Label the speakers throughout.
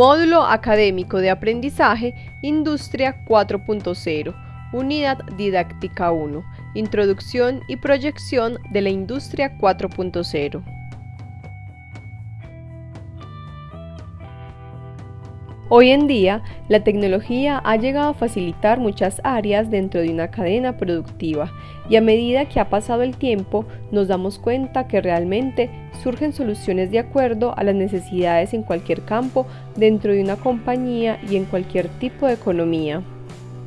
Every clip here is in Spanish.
Speaker 1: Módulo Académico de Aprendizaje Industria 4.0 Unidad Didáctica 1 Introducción y proyección de la Industria 4.0 Hoy en día, la tecnología ha llegado a facilitar muchas áreas dentro de una cadena productiva y a medida que ha pasado el tiempo nos damos cuenta que realmente surgen soluciones de acuerdo a las necesidades en cualquier campo dentro de una compañía y en cualquier tipo de economía.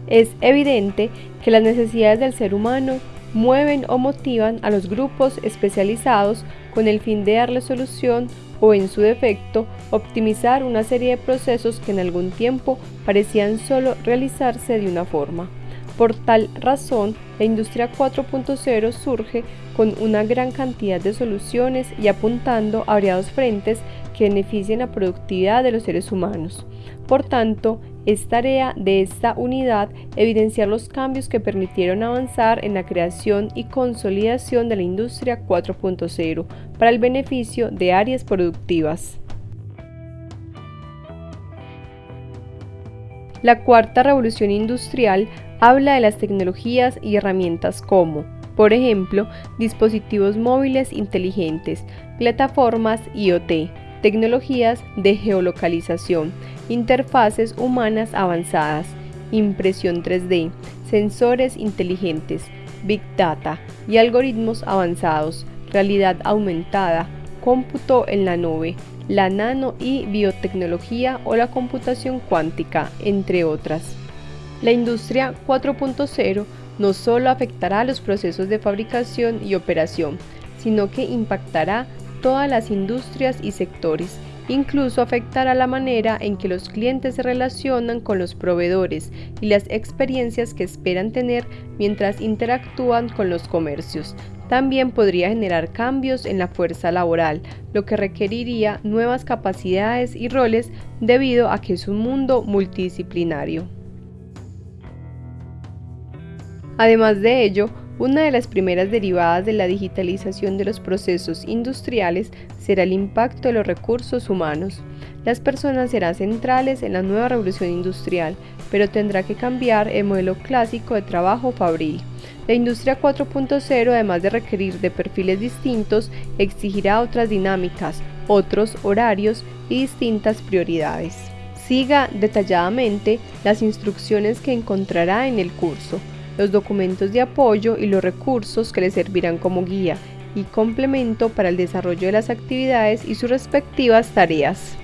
Speaker 1: Es evidente que las necesidades del ser humano mueven o motivan a los grupos especializados con el fin de darle solución o en su defecto optimizar una serie de procesos que en algún tiempo parecían solo realizarse de una forma. Por tal razón, la industria 4.0 surge con una gran cantidad de soluciones y apuntando a variados frentes que beneficien la productividad de los seres humanos. Por tanto, es tarea de esta unidad evidenciar los cambios que permitieron avanzar en la creación y consolidación de la industria 4.0 para el beneficio de áreas productivas. La cuarta revolución industrial habla de las tecnologías y herramientas como, por ejemplo, dispositivos móviles inteligentes, plataformas IoT, tecnologías de geolocalización, interfaces humanas avanzadas, impresión 3D, sensores inteligentes, Big Data y algoritmos avanzados, realidad aumentada, cómputo en la nube, la nano y biotecnología o la computación cuántica, entre otras. La industria 4.0 no solo afectará a los procesos de fabricación y operación, sino que impactará todas las industrias y sectores. Incluso afectará la manera en que los clientes se relacionan con los proveedores y las experiencias que esperan tener mientras interactúan con los comercios. También podría generar cambios en la fuerza laboral, lo que requeriría nuevas capacidades y roles debido a que es un mundo multidisciplinario. Además de ello, una de las primeras derivadas de la digitalización de los procesos industriales será el impacto de los recursos humanos. Las personas serán centrales en la nueva revolución industrial, pero tendrá que cambiar el modelo clásico de trabajo fabril. La industria 4.0, además de requerir de perfiles distintos, exigirá otras dinámicas, otros horarios y distintas prioridades. Siga detalladamente las instrucciones que encontrará en el curso los documentos de apoyo y los recursos que le servirán como guía y complemento para el desarrollo de las actividades y sus respectivas tareas.